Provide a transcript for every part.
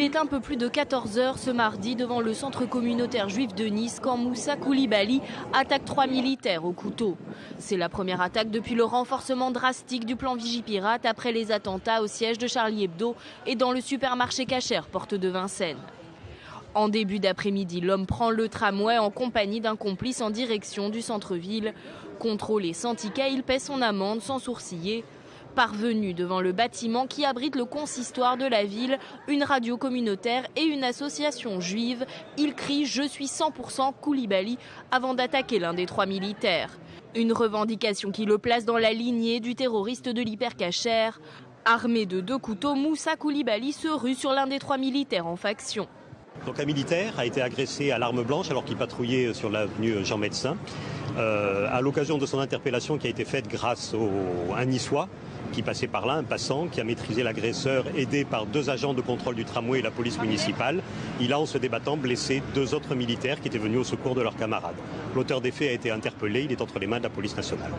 Il est un peu plus de 14 heures ce mardi devant le centre communautaire juif de Nice quand Moussa Koulibaly attaque trois militaires au couteau. C'est la première attaque depuis le renforcement drastique du plan Vigipirate après les attentats au siège de Charlie Hebdo et dans le supermarché Cacher, porte de Vincennes. En début d'après-midi, l'homme prend le tramway en compagnie d'un complice en direction du centre-ville. Contrôlé sans ticket, il paie son amende sans sourciller. Parvenu devant le bâtiment qui abrite le consistoire de la ville, une radio communautaire et une association juive, il crie Je suis 100% Koulibaly avant d'attaquer l'un des trois militaires. Une revendication qui le place dans la lignée du terroriste de l'hypercachère. Armé de deux couteaux, Moussa Koulibaly se rue sur l'un des trois militaires en faction. Donc un militaire a été agressé à l'arme blanche alors qu'il patrouillait sur l'avenue Jean Médecin. Euh, à l'occasion de son interpellation qui a été faite grâce au, à un niçois qui passait par là, un passant qui a maîtrisé l'agresseur, aidé par deux agents de contrôle du tramway et la police municipale. Il a, en se débattant, blessé deux autres militaires qui étaient venus au secours de leurs camarades. L'auteur des faits a été interpellé, il est entre les mains de la police nationale.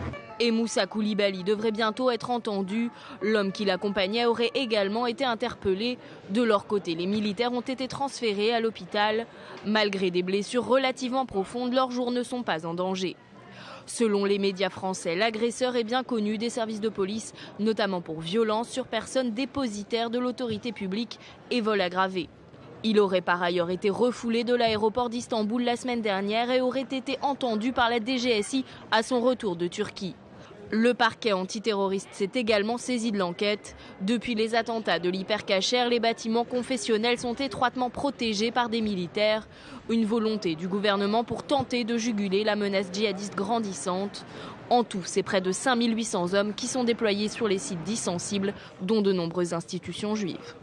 Et Moussa Koulibaly devrait bientôt être entendu. L'homme qui l'accompagnait aurait également été interpellé. De leur côté, les militaires ont été transférés à l'hôpital. Malgré des blessures relativement profondes, leurs jours ne sont pas en danger. Selon les médias français, l'agresseur est bien connu des services de police, notamment pour violence sur personnes dépositaires de l'autorité publique et vol aggravé. Il aurait par ailleurs été refoulé de l'aéroport d'Istanbul la semaine dernière et aurait été entendu par la DGSI à son retour de Turquie. Le parquet antiterroriste s'est également saisi de l'enquête. Depuis les attentats de l'hypercachère, les bâtiments confessionnels sont étroitement protégés par des militaires. Une volonté du gouvernement pour tenter de juguler la menace djihadiste grandissante. En tout, c'est près de 5800 hommes qui sont déployés sur les sites dits sensibles, dont de nombreuses institutions juives.